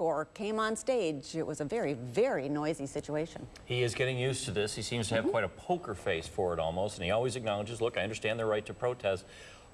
or came on stage. It was a very, very noisy situation. He is getting used to this. He seems to have mm-hmm. quite a poker face for it almost, and he always acknowledges, look, I understand their right to protest.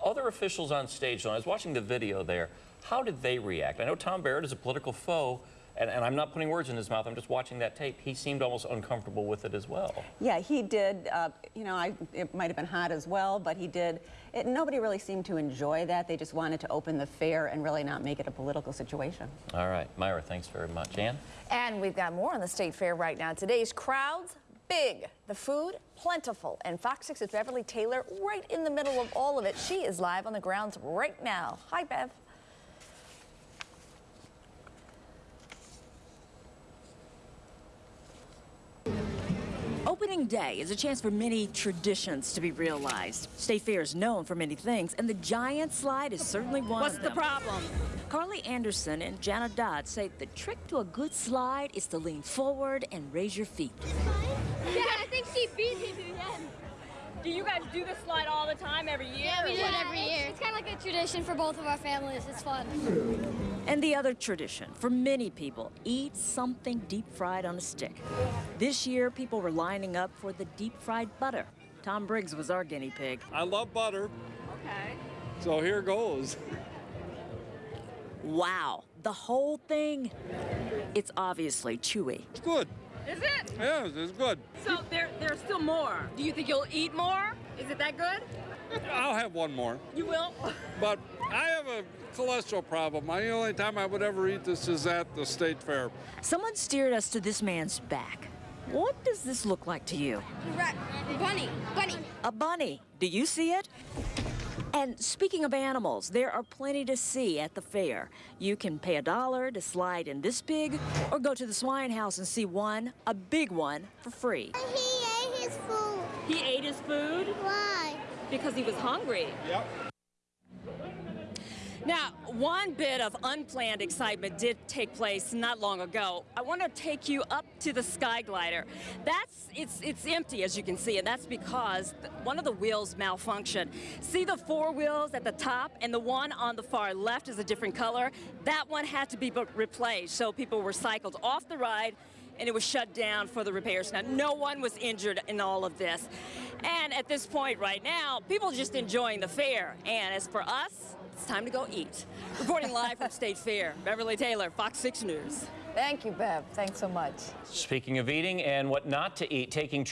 Other officials on stage, though, I was watching the video there, how did they react? I know Tom Barrett is a political foe, and, and I'm not putting words in his mouth, I'm just watching that tape. He seemed almost uncomfortable with it as well. Yeah, he did. Uh, you know, I, it might have been hot as well, but he did. It, nobody really seemed to enjoy that. They just wanted to open the fair and really not make it a political situation. All right, Myra, thanks very much. Ann? And we've got more on the state fair right now. Today's crowds, big. The food, plentiful. And Fox 6's Beverly Taylor right in the middle of all of it. She is live on the grounds right now. Hi, Bev. Opening day is a chance for many traditions to be realized. State Fair is known for many things, and the giant slide is certainly one What's of the problem? Carly Anderson and Jana Dodd say the trick to a good slide is to lean forward and raise your feet. Yeah, I think she beat him again. Do you guys do this slide all the time, every year? Tradition for both of our families. It's fun. And the other tradition for many people, eat something deep fried on a stick. This year, people were lining up for the deep fried butter. Tom Briggs was our guinea pig. I love butter, Okay. so here goes. Wow, the whole thing. It's obviously chewy. It's good. Is it? Yes, it's good. So there, there's still more. Do you think you'll eat more? Is it that good? I'll have one more. You will? But I have a cholesterol problem. The only time I would ever eat this is at the state fair. Someone steered us to this man's back. What does this look like to you? Right. Bunny. Bunny. A bunny. Do you see it? And speaking of animals, there are plenty to see at the fair. You can pay a dollar to slide in this pig, or go to the swine house and see one, a big one, for free. He ate his food. He ate his food Why? Because he was hungry. Yep. Now, one bit of unplanned excitement did take place not long ago. I want to take you up to the Sky Glider. That's it's it's empty as you can see, and that's because one of the wheels malfunctioned. See the four wheels at the top, and the one on the far left is a different color. That one had to be replaced, so people were cycled off the ride. And it was shut down for the repairs. Now, no one was injured in all of this. And at this point right now, people are just enjoying the fair. And as for us, it's time to go eat. Reporting live from State Fair, Beverly Taylor, Fox 6 News. Thank you, Bev. Thanks so much. Speaking of eating and what not to eat, taking